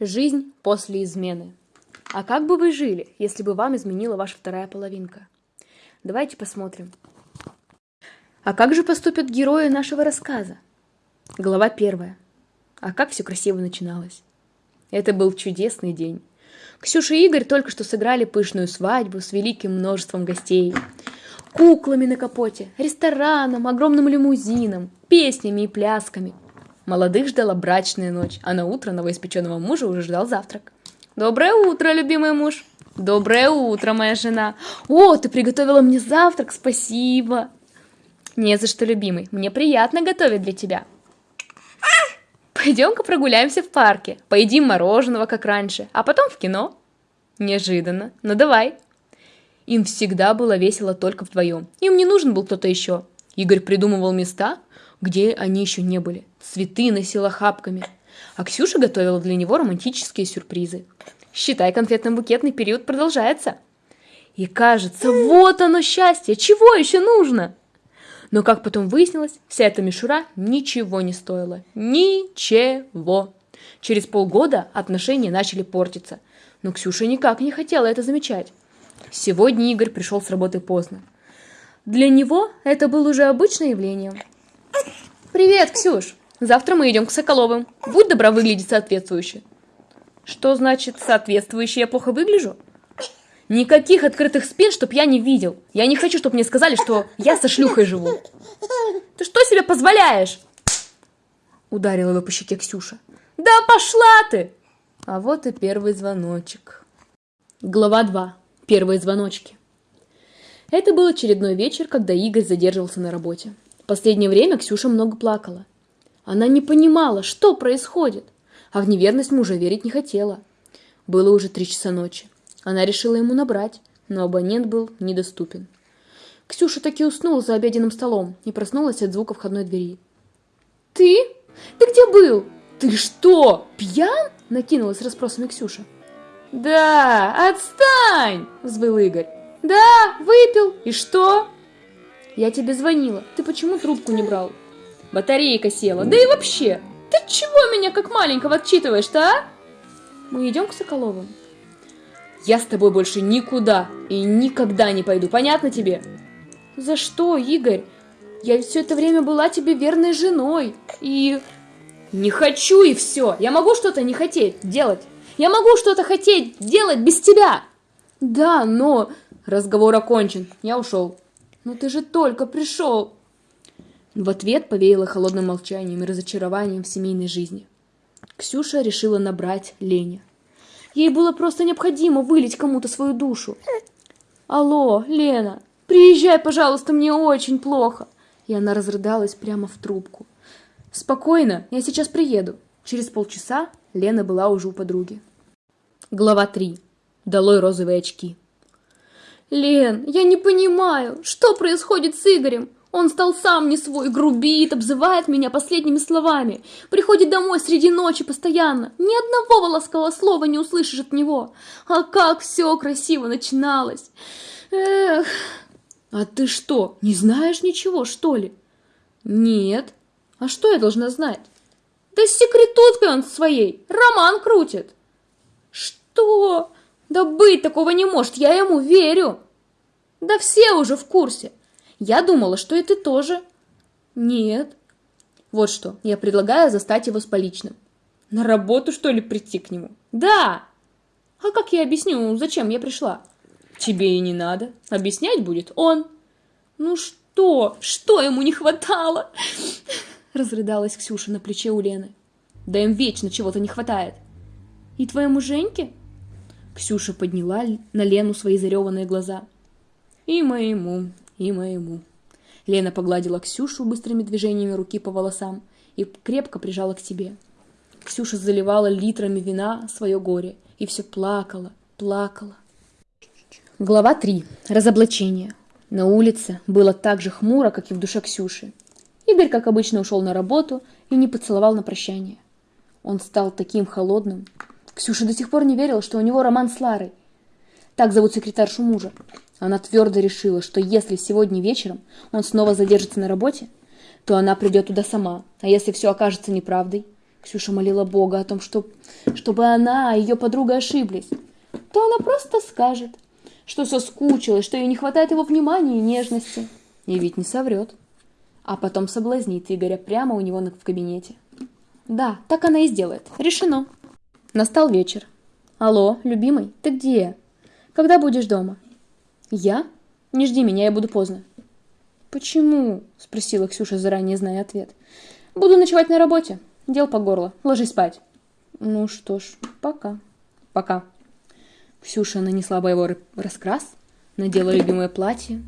Жизнь после измены. А как бы вы жили, если бы вам изменила ваша вторая половинка? Давайте посмотрим. А как же поступят герои нашего рассказа? Глава первая. А как все красиво начиналось. Это был чудесный день. Ксюша и Игорь только что сыграли пышную свадьбу с великим множеством гостей. Куклами на капоте, рестораном, огромным лимузином, песнями и плясками. Молодых ждала брачная ночь, а на утро новоиспеченного мужа уже ждал завтрак. «Доброе утро, любимый муж!» «Доброе утро, моя жена!» «О, ты приготовила мне завтрак, спасибо!» «Не за что, любимый, мне приятно готовить для тебя!» Пойдем-ка прогуляемся в парке, поедим мороженого, как раньше, а потом в кино. Неожиданно, ну давай. Им всегда было весело только вдвоем. Им не нужен был кто-то еще. Игорь придумывал места, где они еще не были. Цветы носила хапками. А Ксюша готовила для него романтические сюрпризы. Считай, конфетно-букетный период продолжается. И кажется, вот оно счастье, чего еще нужно? Но, как потом выяснилось, вся эта мишура ничего не стоила. Ничего. Через полгода отношения начали портиться. Но Ксюша никак не хотела это замечать. Сегодня Игорь пришел с работы поздно. Для него это было уже обычное явление. «Привет, Ксюш! Завтра мы идем к Соколовым. Будь добра выглядеть соответствующе». «Что значит соответствующе? Я плохо выгляжу?» Никаких открытых спин, чтоб я не видел. Я не хочу, чтоб мне сказали, что я со шлюхой живу. Ты что себе позволяешь? Ударила его по щеке Ксюша. Да пошла ты! А вот и первый звоночек. Глава 2. Первые звоночки. Это был очередной вечер, когда Игорь задерживался на работе. В последнее время Ксюша много плакала. Она не понимала, что происходит, а в неверность мужа верить не хотела. Было уже три часа ночи. Она решила ему набрать, но абонент был недоступен. Ксюша таки уснула за обеденным столом и проснулась от звука входной двери. «Ты? Ты где был? Ты что, пьян?» – накинулась расспросами Ксюша. «Да, отстань!» – взвыл Игорь. «Да, выпил. И что?» «Я тебе звонила. Ты почему трубку не брал?» «Батарейка села. Да и вообще! Ты чего меня как маленького отчитываешь-то, а?» «Мы идем к Соколовым?» Я с тобой больше никуда и никогда не пойду, понятно тебе? За что, Игорь? Я все это время была тебе верной женой и... Не хочу и все. Я могу что-то не хотеть делать. Я могу что-то хотеть делать без тебя. Да, но... Разговор окончен. Я ушел. Но ты же только пришел. В ответ повеяло холодным молчанием и разочарованием в семейной жизни. Ксюша решила набрать Леня. Ей было просто необходимо вылить кому-то свою душу. «Алло, Лена, приезжай, пожалуйста, мне очень плохо!» И она разрыдалась прямо в трубку. «Спокойно, я сейчас приеду». Через полчаса Лена была уже у подруги. Глава 3. Долой розовые очки. «Лен, я не понимаю, что происходит с Игорем? Он стал сам не свой, грубит, обзывает меня последними словами. Приходит домой среди ночи постоянно. Ни одного ласкового слова не услышишь от него. А как все красиво начиналось. Эх. А ты что, не знаешь ничего, что ли? Нет. А что я должна знать? Да с секретуткой он своей. Роман крутит. Что? Да быть такого не может, я ему верю. Да все уже в курсе. Я думала, что и ты тоже. Нет. Вот что, я предлагаю застать его с поличным. На работу, что ли, прийти к нему? Да! А как я объясню, зачем я пришла? Тебе и не надо. Объяснять будет он. Ну что? Что ему не хватало? Разрыдалась Ксюша на плече у Лены. Да им вечно чего-то не хватает. И твоему Женьке? Ксюша подняла на Лену свои зареванные глаза. И моему, и моему. Лена погладила Ксюшу быстрыми движениями руки по волосам и крепко прижала к себе. Ксюша заливала литрами вина свое горе и все плакала, плакала. Глава 3. Разоблачение. На улице было так же хмуро, как и в душе Ксюши. Игорь, как обычно, ушел на работу и не поцеловал на прощание. Он стал таким холодным. Ксюша до сих пор не верила, что у него роман с Ларой. Так зовут секретаршу мужа. Она твердо решила, что если сегодня вечером он снова задержится на работе, то она придет туда сама, а если все окажется неправдой, Ксюша молила Бога о том, что, чтобы она и ее подруга ошиблись, то она просто скажет, что соскучилась, что ей не хватает его внимания и нежности. И ведь не соврет. А потом соблазнит Игоря прямо у него в кабинете. Да, так она и сделает. Решено. Настал вечер. Алло, любимый, ты где? Когда будешь дома? Я? Не жди меня, я буду поздно. Почему? Спросила Ксюша, заранее зная ответ. Буду ночевать на работе. Дел по горло. Ложись спать. Ну что ж, пока. Пока. Ксюша нанесла боевой раскрас, надела любимое платье.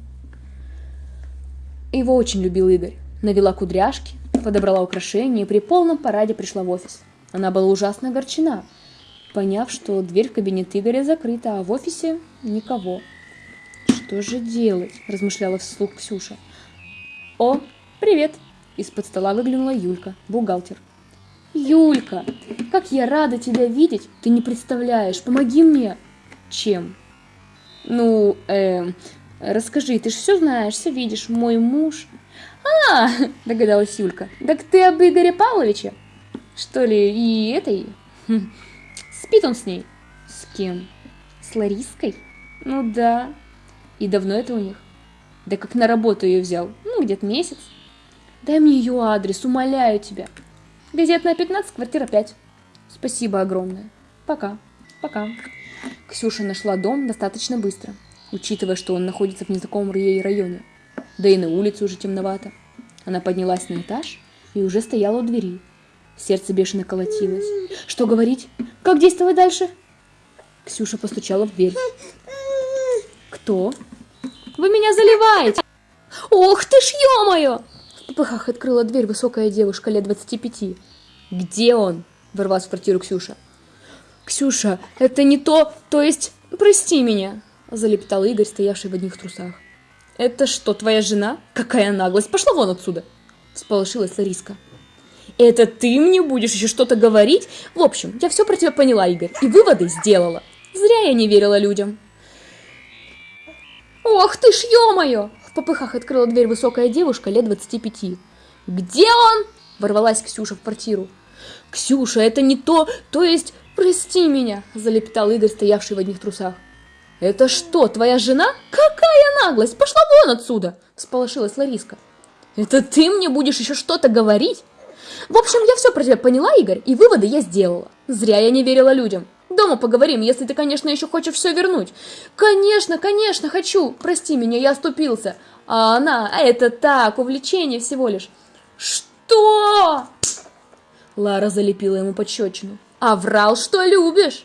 Его очень любил Игорь. Навела кудряшки, подобрала украшения и при полном параде пришла в офис. Она была ужасно огорчена, поняв, что дверь в кабинет Игоря закрыта, а в офисе никого. «Что же делать?» – размышляла вслух Ксюша. «О, привет!» – из-под стола выглянула Юлька, бухгалтер. «Юлька, как я рада тебя видеть! Ты не представляешь, помоги мне!» Чем? Ну, э, расскажи, ты же все знаешь, все видишь, мой муж. А, догадалась Юлька. Так ты об Игоре Павловиче? Что ли, и этой? Спит он с ней? С кем? С Лариской? Ну да. И давно это у них? Да как на работу ее взял? Ну, где-то месяц. Дай мне ее адрес, умоляю тебя. Газетная 15, квартира 5. Спасибо огромное. Пока. Пока. Ксюша нашла дом достаточно быстро, учитывая, что он находится в незнакомом ей районе. Да и на улице уже темновато. Она поднялась на этаж и уже стояла у двери. Сердце бешено колотилось. Что говорить? Как действовать дальше? Ксюша постучала в дверь. Кто? Вы меня заливаете! Ох ты ж, ё-моё! В попыхах открыла дверь высокая девушка лет 25. Где он? Ворвалась в квартиру Ксюша. «Ксюша, это не то, то есть, прости меня!» Залептал Игорь, стоявший в одних трусах. «Это что, твоя жена? Какая наглость! Пошла вон отсюда!» Всполошилась Лариска. «Это ты мне будешь еще что-то говорить? В общем, я все про тебя поняла, Игорь, и выводы сделала. Зря я не верила людям». «Ох ты ж, ё-моё!» В попыхах открыла дверь высокая девушка лет 25. «Где он?» Ворвалась Ксюша в квартиру. «Ксюша, это не то, то есть «Прости меня!» – залепетал Игорь, стоявший в одних трусах. «Это что, твоя жена? Какая наглость! Пошла вон отсюда!» – сполошилась Лариска. «Это ты мне будешь еще что-то говорить?» «В общем, я все про тебя поняла, Игорь, и выводы я сделала. Зря я не верила людям. Дома поговорим, если ты, конечно, еще хочешь все вернуть». «Конечно, конечно, хочу! Прости меня, я оступился!» А она, а это так, увлечение всего лишь. «Что?» Лара залепила ему подщечину. А врал, что любишь.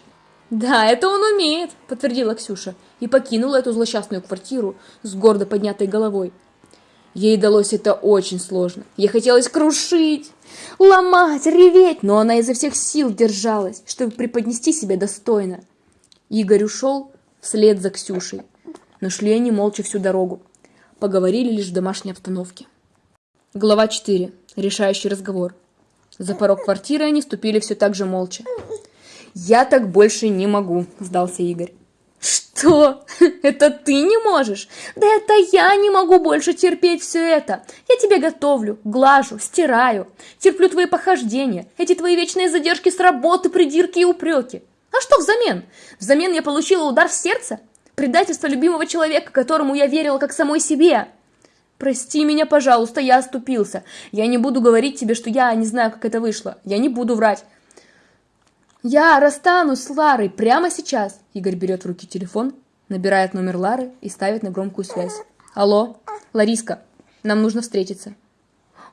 Да, это он умеет, подтвердила Ксюша и покинула эту злосчастную квартиру с гордо поднятой головой. Ей далось это очень сложно. Ей хотелось крушить, ломать, реветь, но она изо всех сил держалась, чтобы преподнести себя достойно. Игорь ушел вслед за Ксюшей, но шли они молча всю дорогу. Поговорили лишь в домашней обстановке. Глава 4. Решающий разговор. За порог квартиры они ступили все так же молча. «Я так больше не могу», – сдался Игорь. «Что? Это ты не можешь? Да это я не могу больше терпеть все это. Я тебе готовлю, глажу, стираю, терплю твои похождения, эти твои вечные задержки с работы, придирки и упреки. А что взамен? Взамен я получила удар в сердце? Предательство любимого человека, которому я верила как самой себе. Прости меня, пожалуйста, я оступился. Я не буду говорить тебе, что я не знаю, как это вышло. Я не буду врать. Я расстанусь с Ларой прямо сейчас. Игорь берет в руки телефон, набирает номер Лары и ставит на громкую связь. Алло, Лариска, нам нужно встретиться.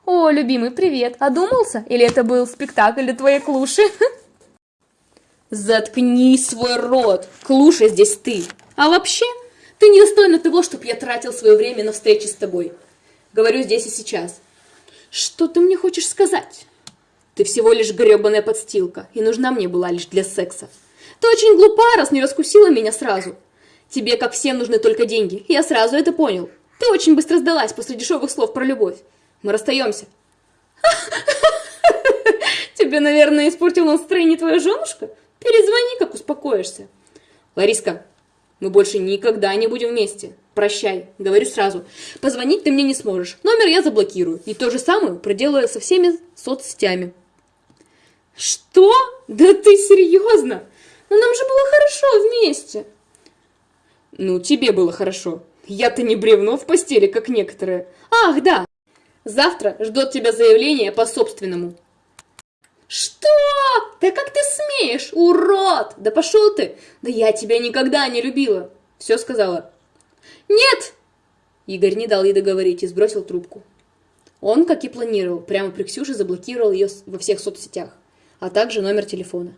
О, любимый, привет. Одумался? Или это был спектакль для твоей клуши? Заткни свой рот. Клуша здесь ты. А вообще, ты недостойна того, чтобы я тратил свое время на встречи с тобой. Говорю здесь и сейчас. Что ты мне хочешь сказать? Ты всего лишь гребаная подстилка, и нужна мне была лишь для секса. Ты очень глупа, раз не раскусила меня сразу. Тебе, как всем, нужны только деньги. Я сразу это понял. Ты очень быстро сдалась после дешевых слов про любовь. Мы расстаемся. Тебе, наверное, испортила настроение твоя женушка? Перезвони, как успокоишься. Лариска, мы больше никогда не будем вместе. Прощай, говорю сразу. Позвонить ты мне не сможешь. Номер я заблокирую. И то же самое проделаю со всеми соцсетями. Что? Да ты серьезно? Но нам же было хорошо вместе. Ну, тебе было хорошо. Я-то не бревно в постели, как некоторые. Ах, да. Завтра ждет тебя заявление по собственному. Что? Да как ты смеешь, урод? Да пошел ты! Да я тебя никогда не любила. Все сказала. Нет! Игорь не дал ей договорить и сбросил трубку. Он, как и планировал, прямо при Ксюше заблокировал ее во всех соцсетях, а также номер телефона.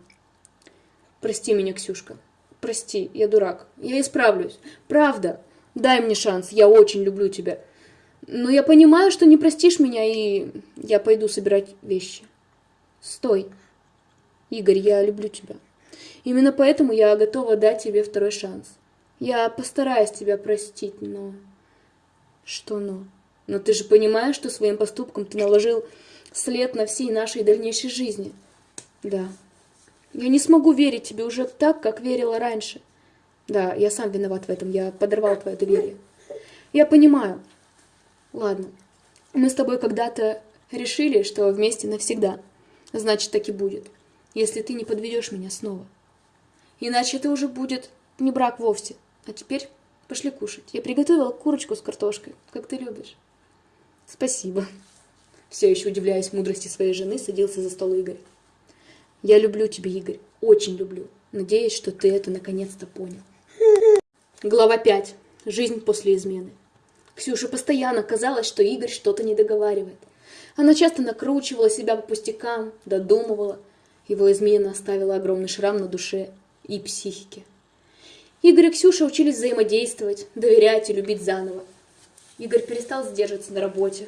Прости меня, Ксюшка. Прости, я дурак. Я исправлюсь. Правда. Дай мне шанс, я очень люблю тебя. Но я понимаю, что не простишь меня, и я пойду собирать вещи. Стой. Игорь, я люблю тебя. Именно поэтому я готова дать тебе второй шанс. Я постараюсь тебя простить, но... Что но? Но ты же понимаешь, что своим поступком ты наложил след на всей нашей дальнейшей жизни. Да. Я не смогу верить тебе уже так, как верила раньше. Да, я сам виноват в этом, я подорвал твое доверие. Я понимаю. Ладно, мы с тобой когда-то решили, что вместе навсегда. Значит, так и будет, если ты не подведешь меня снова. Иначе это уже будет не брак вовсе. А теперь пошли кушать. Я приготовила курочку с картошкой, как ты любишь. Спасибо. Все еще удивляясь мудрости своей жены, садился за стол Игорь. Я люблю тебя, Игорь, очень люблю. Надеюсь, что ты это наконец-то понял. Глава 5. Жизнь после измены. Ксюше постоянно казалось, что Игорь что-то не договаривает. Она часто накручивала себя по пустякам, додумывала. Его измена оставила огромный шрам на душе и психике. Игорь и Ксюша учились взаимодействовать, доверять и любить заново. Игорь перестал сдерживаться на работе.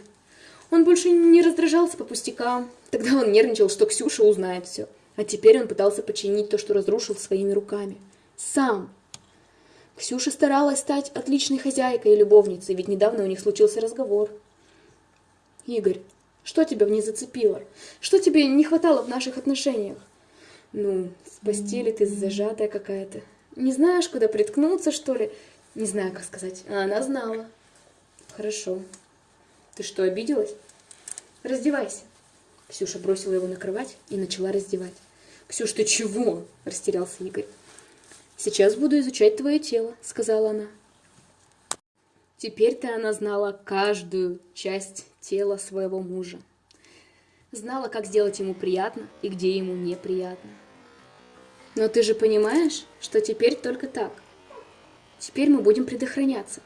Он больше не раздражался по пустякам. Тогда он нервничал, что Ксюша узнает все. А теперь он пытался починить то, что разрушил своими руками. Сам. Ксюша старалась стать отличной хозяйкой и любовницей, ведь недавно у них случился разговор. «Игорь, что тебя в ней зацепило? Что тебе не хватало в наших отношениях?» «Ну, в постели ты зажатая какая-то. Не знаешь, куда приткнуться, что ли? Не знаю, как сказать. А она знала». Хорошо. Ты что, обиделась? Раздевайся. Ксюша бросила его на кровать и начала раздевать. Ксюш, ты чего? Растерялся Игорь. Сейчас буду изучать твое тело, сказала она. Теперь-то она знала каждую часть тела своего мужа. Знала, как сделать ему приятно и где ему неприятно. Но ты же понимаешь, что теперь только так. Теперь мы будем предохраняться.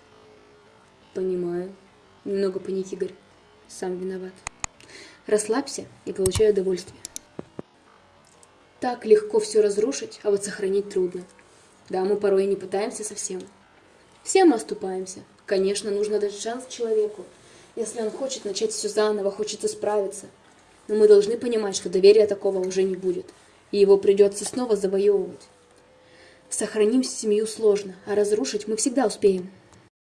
Понимаю. Немного паник, Игорь. Сам виноват. Расслабься и получай удовольствие. Так легко все разрушить, а вот сохранить трудно. Да, мы порой и не пытаемся совсем. Все мы оступаемся. Конечно, нужно дать шанс человеку. Если он хочет начать все заново, хочет исправиться. Но мы должны понимать, что доверия такого уже не будет. И его придется снова завоевывать. Сохраним семью сложно, а разрушить мы всегда успеем.